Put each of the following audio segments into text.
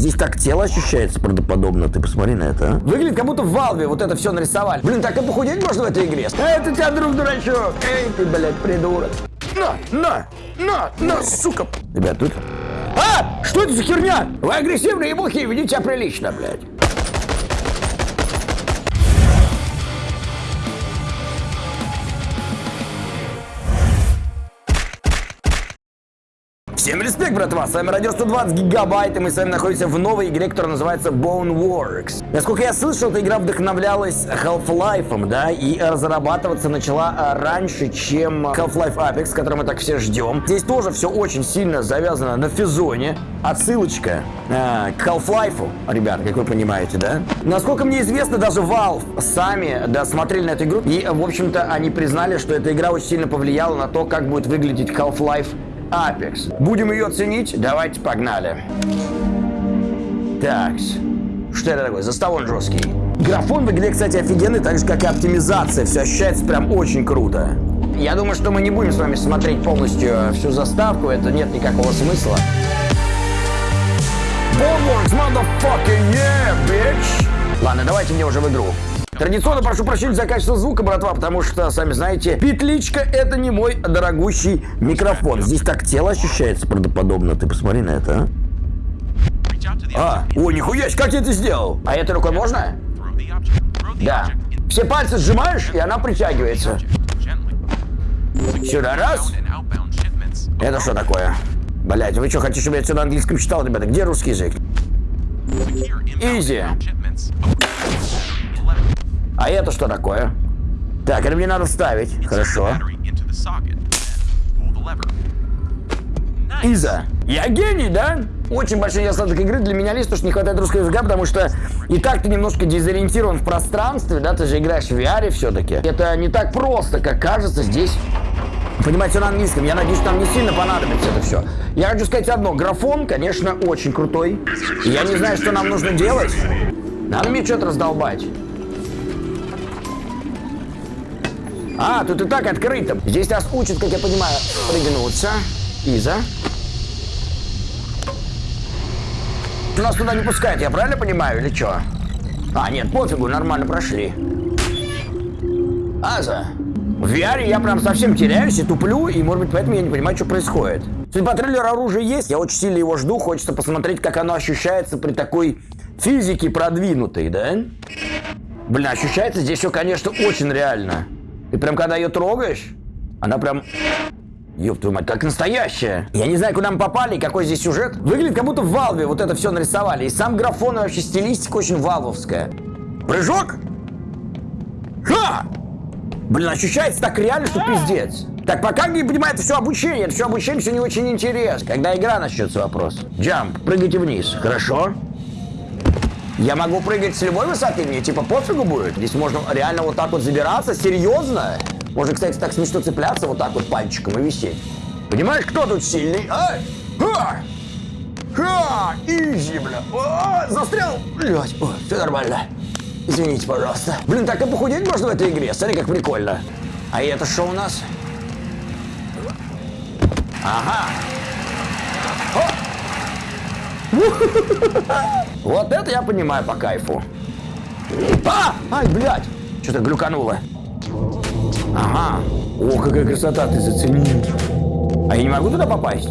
Здесь так тело ощущается правдоподобно. Ты посмотри на это, а. Выглядит, как будто в Валве вот это все нарисовали. Блин, так и похудеть можно в этой игре. Это тебя, друг дурачок. Эй, ты, блядь, придурок. На, на, на, на, сука. Ребят, тут... А! Что это за херня? Вы агрессивные мухи, ведите себя прилично, блядь. Всем респект, братва! С вами Радио 120 Гигабайт, и мы с вами находимся в новой игре, которая называется Boneworks. Насколько я слышал, эта игра вдохновлялась Half-Life, да, и разрабатываться начала а, раньше, чем Half-Life Apex, который мы так все ждем. Здесь тоже все очень сильно завязано на физоне. Отсылочка э, к Half-Life, ребят, как вы понимаете, да? Насколько мне известно, даже Valve сами, да, смотрели на эту игру, и, в общем-то, они признали, что эта игра очень сильно повлияла на то, как будет выглядеть Half-Life Apex. Будем ее ценить? Давайте погнали. Так, что это такое? Застав он жесткий. Графон в игре, кстати, офигенный, так же, как и оптимизация. Все ощущается прям очень круто. Я думаю, что мы не будем с вами смотреть полностью всю заставку, это нет никакого смысла. Boneworks, motherfucker, yeah, bitch! Ладно, давайте мне уже в игру. Традиционно прошу прощения за качество звука, братва, потому что, сами знаете, петличка это не мой дорогущий микрофон. Здесь так тело ощущается правдоподобно. Ты посмотри на это, а? А, о, нихуя, как я это сделал? А этой рукой можно? Да. Все пальцы сжимаешь, и она притягивается. Сюда раз. Это что такое? Блять, вы что, хотите, чтобы я сюда на английском читал, ребята? Где русский язык? Изи. А это что такое? Так, это мне надо ставить. Хорошо. Иза. Я гений, да? Очень большой недостаток игры для меня лишь, то, что не хватает русского языка, потому что и так ты немножко дезориентирован в пространстве, да, ты же играешь в VR все-таки. Это не так просто, как кажется здесь. Понимаете, на английском. Я надеюсь, нам не сильно понадобится это все. Я хочу сказать одно. Графон, конечно, очень крутой. я не знаю, что нам нужно делать. Надо мне что-то раздолбать. А, тут и так открыто. Здесь нас учат, как я понимаю, пригнуться. Иза. Нас туда не пускают, я правильно понимаю, или что? А, нет, пофигу, нормально прошли. Аза. В VR я прям совсем теряюсь и туплю, и, может быть, поэтому я не понимаю, что происходит. Судя по трейлеру, оружие есть, я очень сильно его жду, хочется посмотреть, как оно ощущается при такой физике продвинутой, да? Блин, ощущается здесь все, конечно, очень реально. Ты прям когда ее трогаешь, она прям... Ёб твою мать, как настоящая. Я не знаю, куда мы попали какой здесь сюжет. Выглядит, как будто в Валве вот это все нарисовали. И сам графон и вообще стилистика очень валвовская. Прыжок? Ха! Блин, ощущается так реально, что пиздец. Так, пока не понимаю, это все обучение. Это все обучение, все не очень интересно. Когда игра начнется, вопрос. Джамп, прыгайте вниз. Хорошо. Я могу прыгать с любой высоты, мне типа пофигу будет. Здесь можно реально вот так вот забираться, серьезно. Можно, кстати, так смешно цепляться вот так вот пальчиком и висеть. Понимаешь, кто тут сильный? Ай! Ха! Ха! Изи, бля. О, застрял. Блять, все нормально. Извините, пожалуйста. Блин, так и похудеть можно в этой игре. Смотри, как прикольно. А это что у нас? Ага. Вот это я понимаю по кайфу. А! Ай, блядь! Что-то глюкануло. Ага. О, какая красота, ты зацени. А я не могу туда попасть?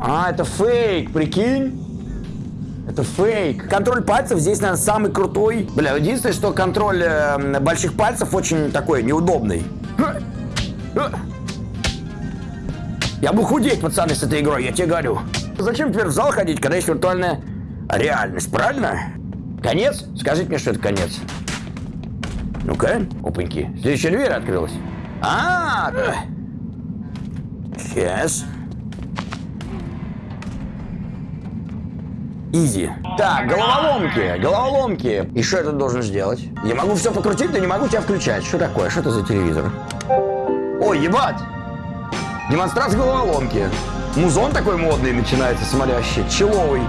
А, это фейк, прикинь? Это фейк. Контроль пальцев здесь, наверное, самый крутой. Бля, единственное, что контроль э, больших пальцев очень такой неудобный. Я буду худеть, пацаны, с этой игрой, я тебе говорю. Зачем теперь в зал ходить, когда есть виртуальная реальность, правильно? Конец? Скажите мне, что это конец. Ну-ка, опаньки. Следующая дверь открылась. А, -а, -а. Сейчас. Изи. Так, головоломки, головоломки. И что я тут должен сделать? Я могу все покрутить, но не могу тебя включать. Что такое? Что это за телевизор? Ой, ебать! Демонстрация головоломки. Музон такой модный начинается, смотрящий, человый.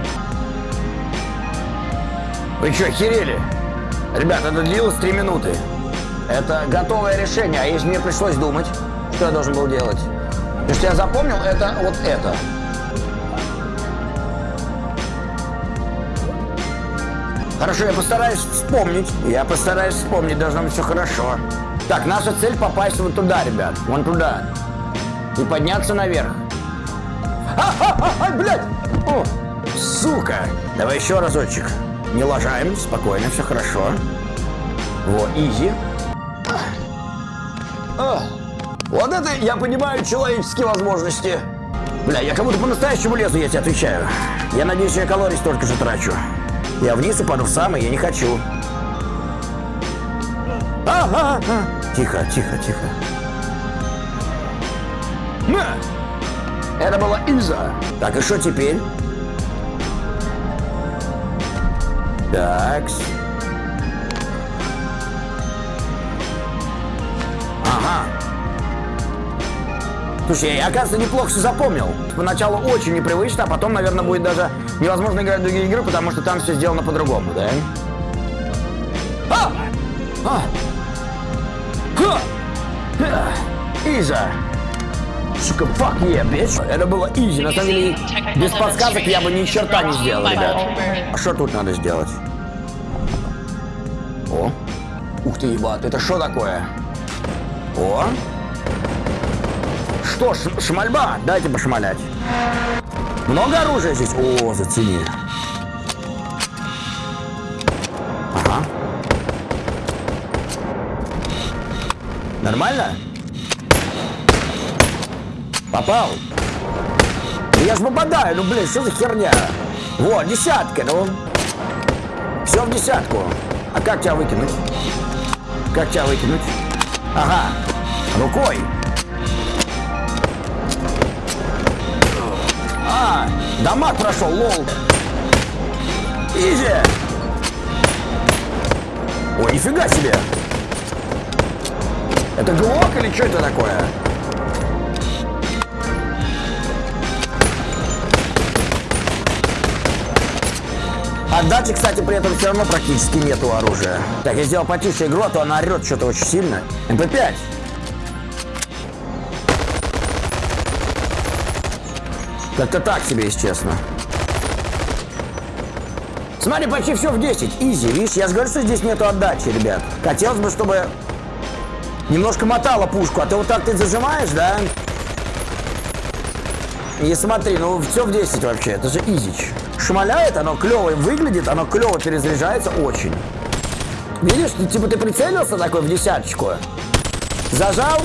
Вы что, охерели? Ребят, это длилось 3 минуты. Это готовое решение, а если мне пришлось думать, что я должен был делать? Потому что я запомнил, это вот это. Хорошо, я постараюсь вспомнить. Я постараюсь вспомнить, должно быть все хорошо. Так, наша цель попасть вот туда, ребят. Вон туда. И подняться наверх. Ай, блядь! О, сука! Давай еще разочек. Не лажаем, спокойно, все хорошо. Во, изи. А, вот это я понимаю человеческие возможности. Бля, я как будто по-настоящему лезу, я тебе отвечаю. Я надеюсь, я калорий столько же трачу. Я вниз упаду в самый, я не хочу. Ага, ага. Тихо, тихо, тихо. На! Это была Иза. Так, и что теперь? Такс. Ага. Слушай, я, оказывается, неплохо все запомнил. Поначалу очень непривычно, а потом, наверное, будет даже невозможно играть в другие игры, потому что там все сделано по-другому, да? А! А! Ха! Иза! Сука, fuck yeah, bitch. Это было изи. На самом деле, без подсказок я бы ни черта не сделал, ребят. А что тут надо сделать? О! Ух ты, ебат, это что такое? О! Что, шмальба? Дайте пошмалять. Много оружия здесь? О, зацени. Ага. Нормально? Попал? Я ж попадаю, ну блин, что за херня? Вот, десятка, ну. Все в десятку. А как тебя выкинуть? Как тебя выкинуть? Ага, рукой. А, дамаг прошел, lol. Easy. Ой, нифига себе. Это глок или что это такое? Отдачи, кстати, при этом все равно практически нету оружия. Так, я сделал потише игру, а то она орет что-то очень сильно. MP5. Как-то так себе, если честно. Смотри, почти все в 10. Изи, видишь? Я же говорю, что здесь нету отдачи, ребят. Хотелось бы, чтобы немножко мотало пушку. А ты вот так ты зажимаешь, да? И смотри, ну все в 10 вообще. Это же изич. Шмаляет, оно клево выглядит, оно клево перезаряжается очень. Видишь, типа ты прицелился такой в десяточку. Зажал,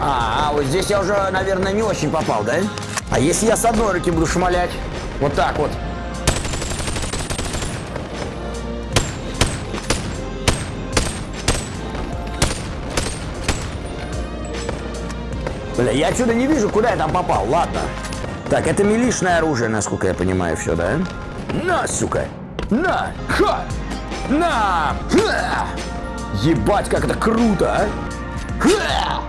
а, а, вот здесь я уже, наверное, не очень попал, да? А если я с одной руки буду шмалять? Вот так вот. Бля, я отсюда не вижу, куда я там попал. Ладно. Так, это милишное оружие, насколько я понимаю, все, да? На, сука! На! Ха! На! Ха! Ебать, как это круто, а!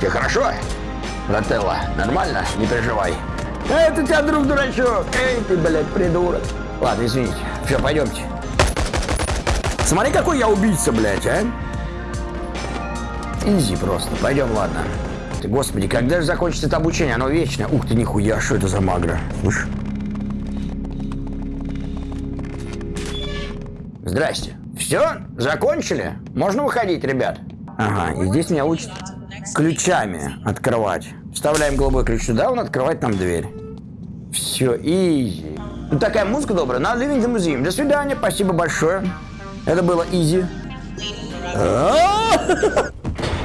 Тебе хорошо? Брателла, нормально? Не переживай. Это тебя, друг дурачок. Эй, ты, блядь, придурок. Ладно, извините. Все, пойдемте. Смотри, какой я убийца, блядь, а. Изи просто. Пойдем, ладно. Ты, господи, когда же закончится это обучение? Оно вечное. Ух ты, нихуя, что это за магра? Слышь? Здрасте. Все? Закончили? Можно выходить, ребят? Ага, и здесь меня учат ключами открывать. Вставляем голубой ключ сюда, он открывает нам дверь. Все, изи. Такая музыка добрая. На Living the Museum. До свидания, спасибо большое. Это было изи.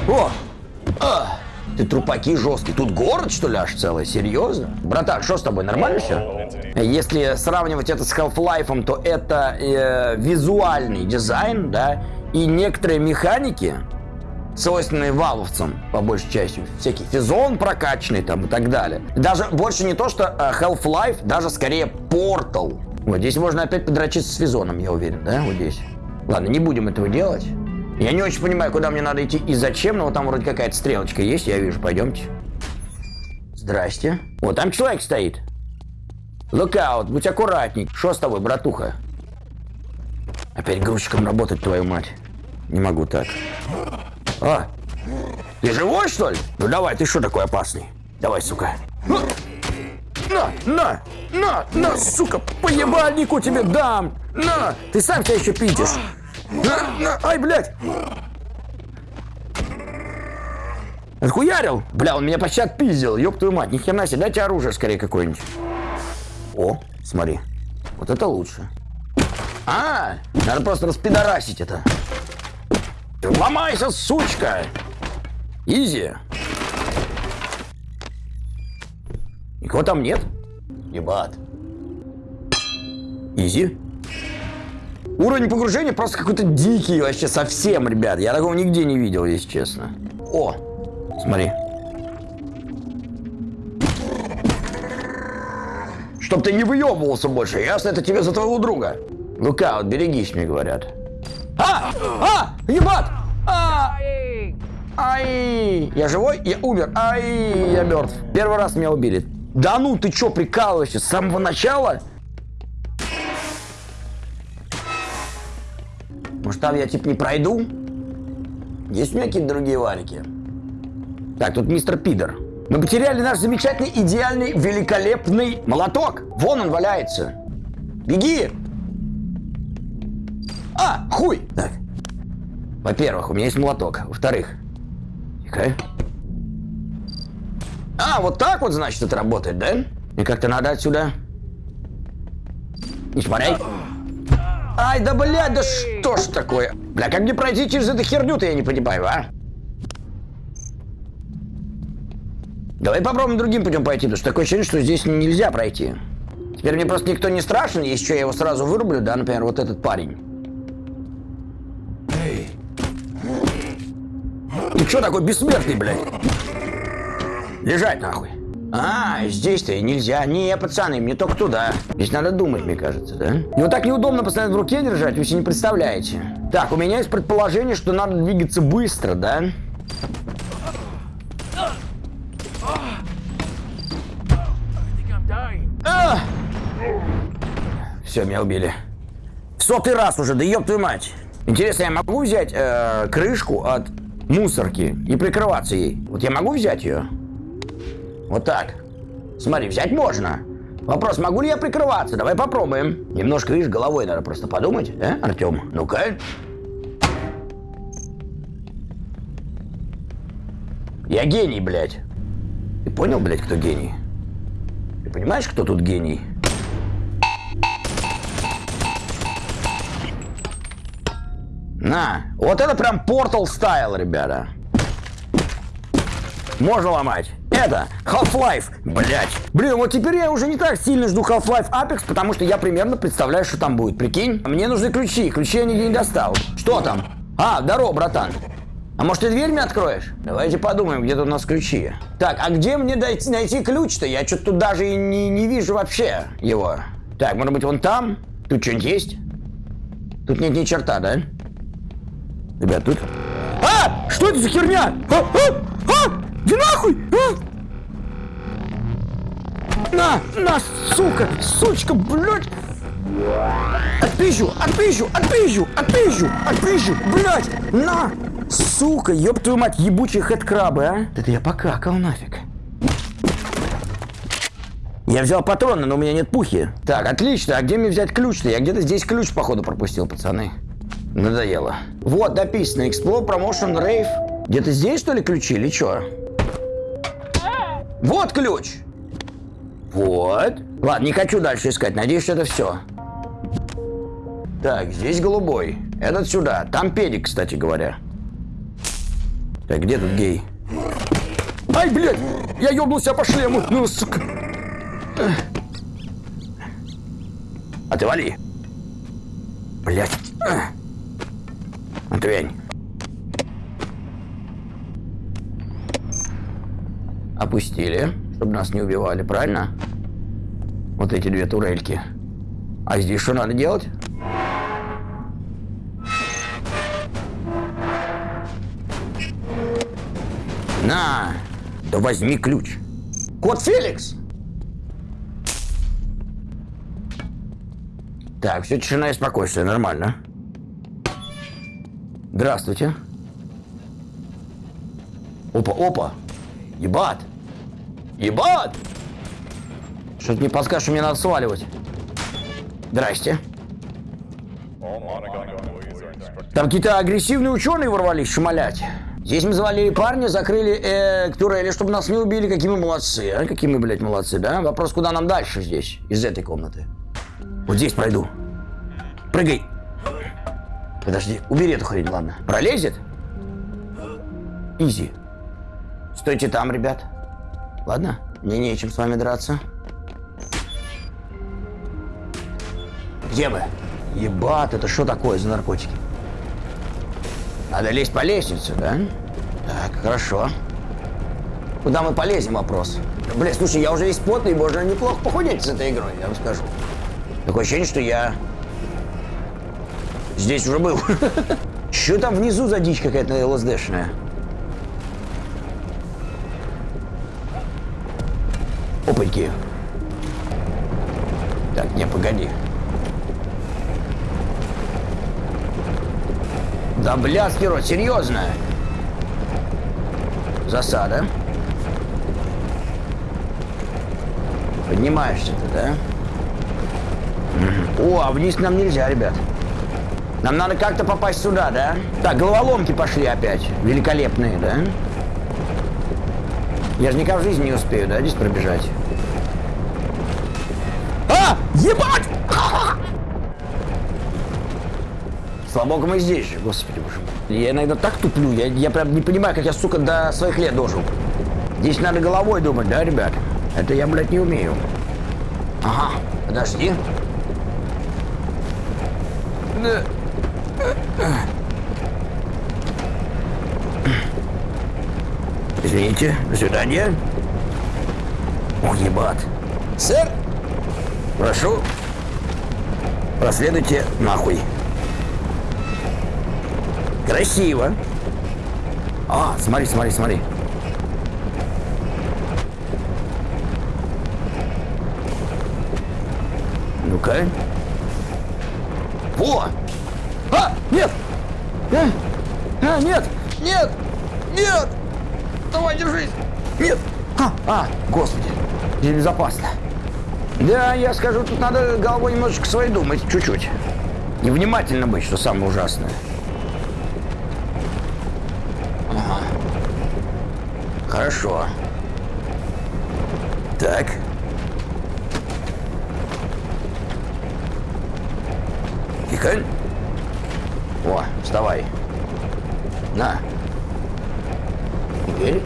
О! Ты трупаки жесткий. Тут город, что ли, аж целый? Серьезно? Братан, что с тобой, нормально все? Если сравнивать это с Half-Life, то это э, визуальный дизайн, да, и некоторые механики, свойственные валовцам, по большей части. Всякий физон прокачанный там и так далее. Даже больше не то, что э, Half-Life, даже скорее Portal. Вот здесь можно опять подрочиться с физоном, я уверен, да, вот здесь. Ладно, не будем этого делать. Я не очень понимаю, куда мне надо идти и зачем, но вот там вроде какая-то стрелочка есть, я вижу, пойдемте. Здрасте. Вот там человек стоит. Лукаут, будь аккуратней. Что с тобой, братуха? Опять грузчиком работать, твою мать. Не могу так. А, ты живой, что ли? Ну давай, ты что такой опасный? Давай, сука. На, на, на, на, сука, по ебальнику тебе дам. На, ты сам себя еще пидешь. На, на, ай, блядь. Отхуярил? Бля, он меня почти отпиздил, ёб твою мать. Ни хрена себе, дайте оружие скорее какое-нибудь. О, смотри. Вот это лучше. А, надо просто распидорасить это. Ломайся, сучка! Изи. Никого там нет? Ебат. Изи. Уровень погружения просто какой-то дикий вообще совсем, ребят. Я такого нигде не видел, если честно. О, смотри. Чтоб ты не выебывался больше, ясно? Это тебе за твоего друга. Лука, вот берегись, мне говорят. А! А! Ебат! А! Ай! Я живой? Я умер. Ай! Я мертв. Первый раз меня убили. Да ну, ты чё, прикалываешься? С самого начала? Может, там я типа не пройду? Есть у меня какие-то другие валики? Так, тут мистер Пидор. Мы потеряли наш замечательный, идеальный, великолепный молоток. Вон он валяется. Беги! А, хуй! Так. Во-первых, у меня есть молоток. Во-вторых, тихо. А, вот так вот, значит, это работает, да? И как-то надо отсюда... Не шмаряй. Ай, да блядь, да что ж такое? Бля, как мне пройти через эту херню-то, я не понимаю, а? Давай попробуем другим путем пойти, потому что такое ощущение, что здесь нельзя пройти. Теперь мне просто никто не страшен, если что, я его сразу вырублю, да, например, вот этот парень. Что такой бессмертный, блядь? Лежать нахуй. А, здесь-то нельзя. Не, пацаны, мне только туда. Здесь надо думать, мне кажется, да? И вот так неудобно постоянно в руке держать, вы себе не представляете. Так, у меня есть предположение, что надо двигаться быстро, да? А! Все, меня убили. В сотый раз уже, да ёб твою мать. Интересно, я могу взять э, крышку от мусорки и прикрываться ей? Вот я могу взять ее? Вот так. Смотри, взять можно. Вопрос, могу ли я прикрываться? Давай попробуем. Немножко, видишь, головой надо просто подумать, да, Артем? Ну-ка. Я гений, блядь. Ты понял, блядь, кто гений? Ты понимаешь, кто тут гений? На, вот это прям Portal стайл, ребята. Можно ломать. Это Half-Life, блять. Блин, вот теперь я уже не так сильно жду Half-Life Apex, потому что я примерно представляю, что там будет. Прикинь? Мне нужны ключи. Ключи я нигде не достал. Что там? А, здорово, братан. А может ты дверь мне откроешь? Давайте подумаем, где тут у нас ключи. Так, а где мне дойти, найти ключ-то? Я что-то тут даже и не, не вижу вообще его. Так, может быть вон там? Тут что-нибудь есть? Тут нет ни черта, да? Ребят, тут... А! Что это за херня? А! А! А! Иди нахуй! А! На! На, сука! Сучка, блядь! Отпизжу! Отпизжу! Отпизжу! Отпизжу! Отпизжу! Блядь! На! Сука, ёб твою мать, ебучие хэдкрабы, а! Это я покакал нафиг. Я взял патроны, но у меня нет пухи. Так, отлично. А где мне взять ключ-то? Я где-то здесь ключ, походу, пропустил, пацаны. Надоело. Вот, написано. Explore Promotion Rave. Где-то здесь, что ли, ключи или что? Вот ключ! Вот. Ладно, не хочу дальше искать. Надеюсь, что это все. Так, здесь голубой. Этот сюда. Там педик, кстати говоря. Так, где тут гей? Ай, блядь! Я ёбнулся по шлему. Ну, сука. А ты вали. Блядь. Отвянь. Опустили, чтобы нас не убивали, правильно? Вот эти две турельки. А здесь что надо делать? На! Да возьми ключ. Кот Феликс! Так, все тишина и спокойствие, нормально. Здравствуйте. Опа, опа. Ебат. Ебат! Что-то мне подскажешь, что мне надо сваливать. Здрасте. Там какие-то агрессивные ученые ворвались шмалять. Здесь мы завалили парня, закрыли э, турели, чтобы нас не убили. Какие мы молодцы, а? Какие мы, блядь, молодцы, да? Вопрос, куда нам дальше здесь, из этой комнаты? Вот здесь пройду. Прыгай. Подожди, убери эту хрень, ладно. Пролезет? Изи. Стойте там, ребят. Ладно? Мне нечем с вами драться. Где вы? Ебать, это что такое за наркотики? Надо лезть по лестнице, да? Так, хорошо. Куда мы полезем, вопрос. Бля, слушай, я уже весь потный, можно неплохо похудеть с этой игрой, я вам скажу. Такое ощущение, что я здесь уже был. Что там внизу за дичь какая-то ЛСДшная? Опаньки. Так, не, погоди. Да блядский рот, серьезно? Засада. Поднимаешься ты, да? О, а вниз нам нельзя, ребят. Нам надо как-то попасть сюда, да? Так, головоломки пошли опять. Великолепные, да? Я же никак в жизни не успею, да, здесь пробежать? А! Ебать! Слава богу, мы здесь же, господи боже мой. Я иногда так туплю, я, я прям не понимаю, как я, сука, до своих лет дожил. Здесь надо головой думать, да, ребят? Это я, блядь, не умею. Ага, подожди. Извините, до свидания. О, ебать. Сэр! Прошу. Проследуйте нахуй. Красиво. А, смотри, смотри, смотри. Ну-ка. Во! Нет! А! а! Нет! Нет! Нет! Давай, держись! Нет! А! А! Господи! Здесь безопасно. Да, я скажу, тут надо головой немножечко своей думать, чуть-чуть. И внимательно быть, что самое ужасное. Хорошо. Так. О, вставай. На. Теперь.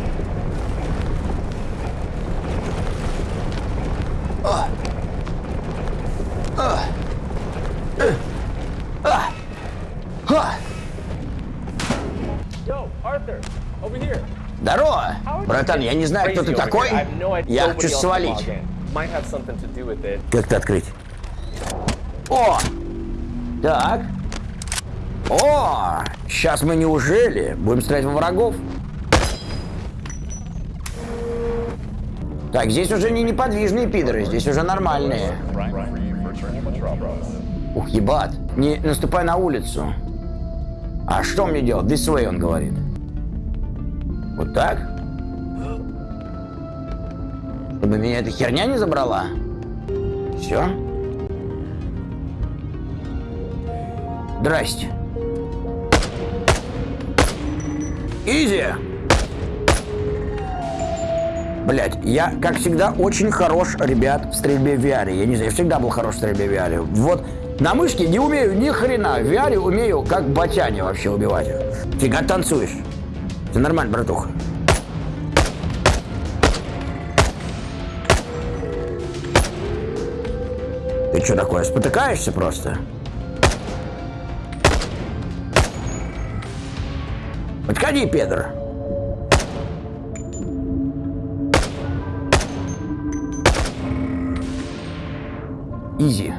А. А. Э. А. А. Here. Здорово! Братан, я не знаю, кто ты такой. Я хочу свалить. Как то открыть? О! Так. О! Сейчас мы неужели будем стрелять во врагов? Так, здесь уже не неподвижные пидоры, здесь уже нормальные. Ух, ебат. Не наступай на улицу. А что мне делать? This way, он говорит. Вот так? Чтобы меня эта херня не забрала? Все? Здрасте. Изи! Блять, я, как всегда, очень хорош, ребят, в стрельбе в VR. Я не знаю, я всегда был хорош в стрельбе в VR. Вот на мышке не умею ни хрена. В VR умею, как батяне вообще убивать. Фига танцуешь. Все нормально, братуха. Ты что такое, спотыкаешься просто? Подходи, Педро. Изи.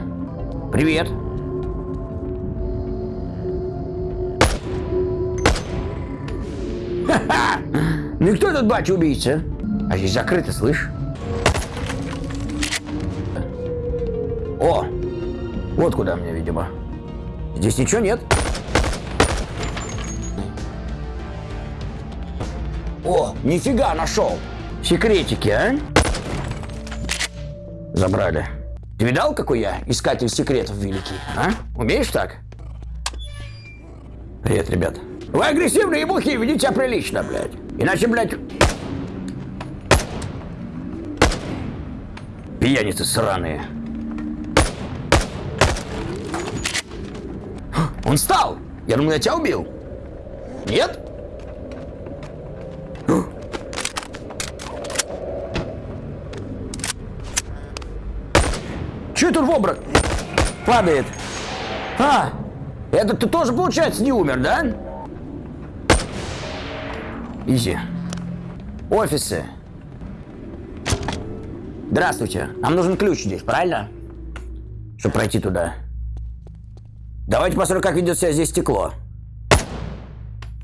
Привет. Ну и кто этот батя-убийца? А здесь закрыто, слышь? О! Вот куда мне, видимо. Здесь ничего нет. О, нифига нашел. Секретики, а? Забрали. Ты видал, какой я искатель секретов великий, а? Умеешь так? Привет, ребят. Вы агрессивные мухи, ведите себя прилично, блядь. Иначе, блядь... Пьяницы сраные. Он встал! Я думал, я тебя убил. Нет? Это в обрак? Падает. А, это ты тоже, получается, не умер, да? Изи. Офисы. Здравствуйте. Нам нужен ключ здесь, правильно? Чтобы пройти туда. Давайте посмотрим, как ведет себя здесь стекло.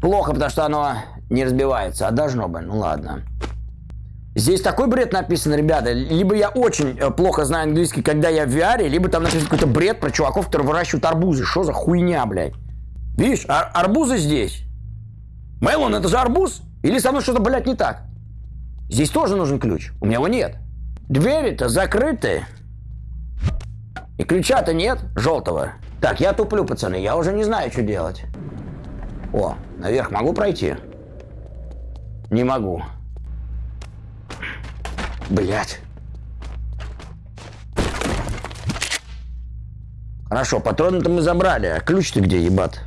Плохо, потому что оно не разбивается, а должно бы. Ну ладно. Здесь такой бред написан, ребята. Либо я очень э, плохо знаю английский, когда я в VR, либо там написан какой-то бред про чуваков, которые выращивают арбузы. Что за хуйня, блядь? Видишь, ар арбузы здесь. Мелон, это же арбуз? Или со мной что-то, блядь, не так? Здесь тоже нужен ключ. У меня его нет. Двери-то закрыты. И ключа-то нет, желтого. Так, я туплю, пацаны, я уже не знаю, что делать. О, наверх могу пройти? Не могу. Блять. Хорошо, патроны-то мы забрали, а ключ-то где, ебат?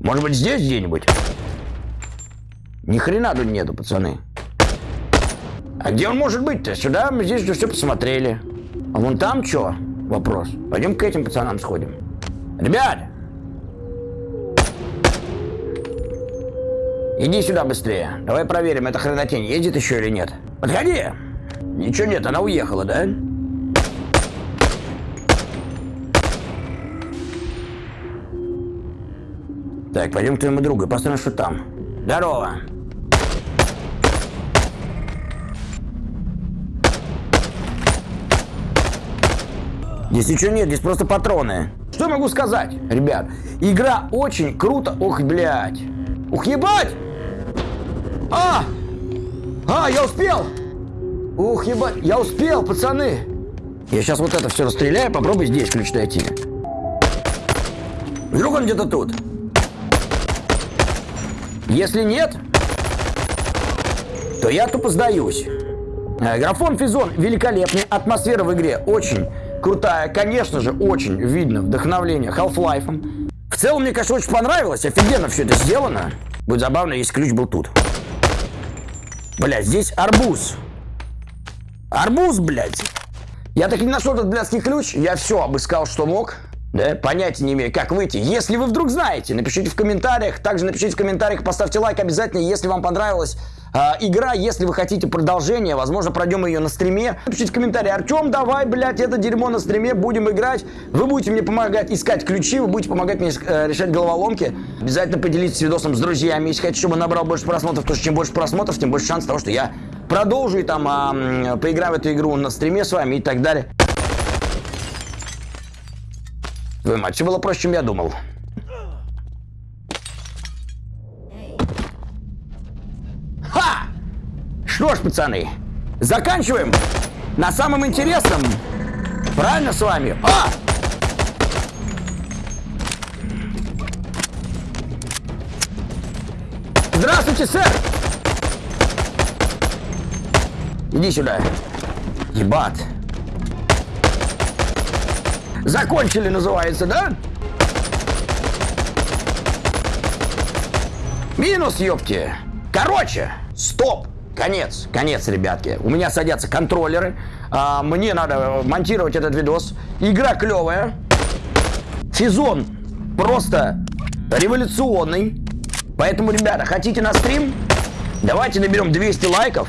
Может быть, здесь где-нибудь? Ни хрена тут нету, пацаны. А где он может быть-то? Сюда мы здесь уже все посмотрели. А вон там что? Вопрос. Пойдем к этим пацанам сходим. Ребят! Иди сюда быстрее. Давай проверим, эта хренотень едет еще или нет. Подходи! Ничего нет, она уехала, да? Так, пойдем к твоему другу, посмотрим, что там. Здорово! Здесь ничего нет, здесь просто патроны. Что могу сказать, ребят? Игра очень круто. Ох, блядь. Ух, ебать! А! А, я успел! Ух, ебать, я успел, пацаны! Я сейчас вот это все расстреляю, попробуй здесь ключ найти. Вдруг он где-то тут? Если нет, то я тупо сдаюсь. Э, графон Физон великолепный, атмосфера в игре очень крутая. Конечно же, очень видно вдохновление Half-Life. В целом, мне, конечно, очень понравилось. Офигенно все это сделано. Будет забавно, если ключ был тут. Блять, здесь арбуз. Арбуз, блядь. Я так и не нашел этот блядский ключ. Я все обыскал, что мог. Да, понятия не имею, как выйти. Если вы вдруг знаете, напишите в комментариях. Также напишите в комментариях, поставьте лайк обязательно, если вам понравилась э, игра. Если вы хотите продолжение, возможно, пройдем ее на стриме. Напишите в комментарии, Артем, давай, блядь, это дерьмо на стриме, будем играть. Вы будете мне помогать искать ключи, вы будете помогать мне э, решать головоломки. Обязательно поделитесь видосом с друзьями. Если хотите, чтобы набрал больше просмотров, то чем больше просмотров, тем больше шанс того, что я продолжу и там э, поиграю в эту игру на стриме с вами и так далее. Твою мать, все было проще, чем я думал. Ха! Что ж, пацаны, заканчиваем на самом интересном. Правильно с вами? А! Здравствуйте, сэр! Иди сюда. Ебать. Закончили, называется, да? Минус, ёпти. Короче, стоп. Конец, конец, ребятки. У меня садятся контроллеры. А, мне надо монтировать этот видос. Игра клевая. Сезон просто революционный. Поэтому, ребята, хотите на стрим? Давайте наберем 200 лайков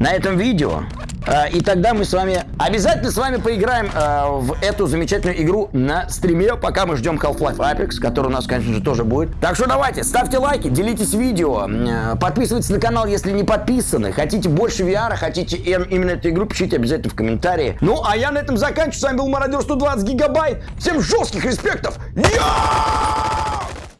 на этом видео. А, и тогда мы с вами обязательно с вами поиграем э, в эту замечательную игру на стриме, пока мы ждем Half-Life Apex, который у нас, конечно же, тоже будет. Так что давайте, ставьте лайки, делитесь видео, э, подписывайтесь на канал, если не подписаны. Хотите больше VR, хотите именно эту игру, пишите обязательно в комментарии. Ну, а я на этом заканчиваю. С вами был Мародер 120 гигабайт. Всем жестких респектов. Я!